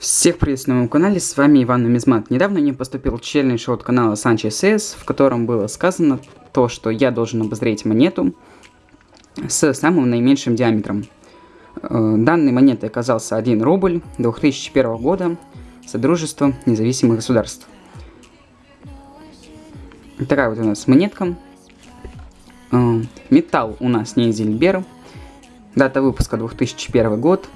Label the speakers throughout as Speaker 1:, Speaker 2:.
Speaker 1: Всех приветствую на моем канале, с вами Иван Нумизмат. Недавно мне поступил челлендж от канала Sanchez в котором было сказано то, что я должен обозреть монету с самым наименьшим диаметром. Э, данной монетой оказался 1 рубль 2001 года Содружество независимых государств. Такая вот у нас монетка. Э, металл у нас не Зильбер. Дата выпуска 2001 год.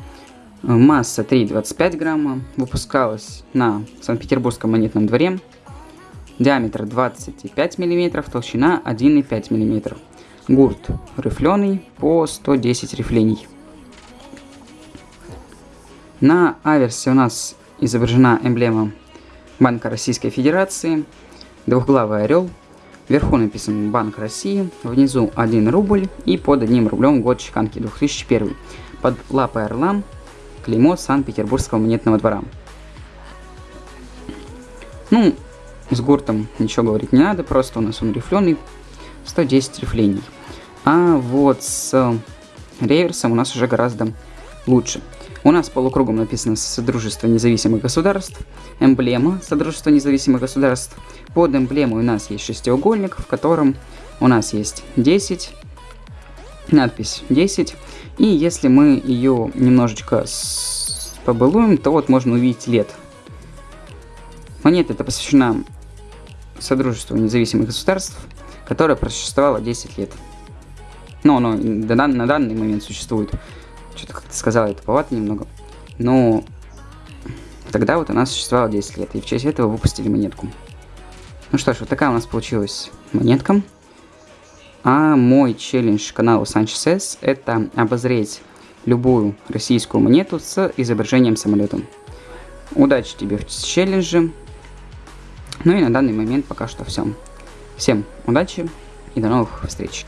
Speaker 1: Масса 3,25 грамма. Выпускалась на Санкт-Петербургском монетном дворе. Диаметр 25 мм, толщина 1,5 мм. Гурт рифленый по 110 рифлений. На аверсе у нас изображена эмблема Банка Российской Федерации, двухглавый орел, вверху написан Банк России, внизу 1 рубль и под одним рублем год чеканки 2001. Под лапой орла клеймо Санкт-Петербургского монетного двора. Ну, с гуртом ничего говорить не надо, просто у нас он рифленый, 110 рифлений. А вот с реверсом у нас уже гораздо лучше. У нас полукругом написано Содружество независимых государств, эмблема Содружества независимых государств. Под эмблемой у нас есть шестиугольник, в котором у нас есть 10, надпись 10. И если мы ее немножечко побалуем, то вот можно увидеть лет. Монета эта посвящена Содружеству независимых государств, которое просуществовало 10 лет. Но оно на данный момент существует. Что-то как-то сказала, это повато немного. Но тогда вот она существовала 10 лет, и в честь этого выпустили монетку. Ну что ж, вот такая у нас получилась монетка. А мой челлендж каналу Санчес это обозреть любую российскую монету с изображением самолета. Удачи тебе в челлендже. Ну и на данный момент пока что все. Всем удачи и до новых встреч.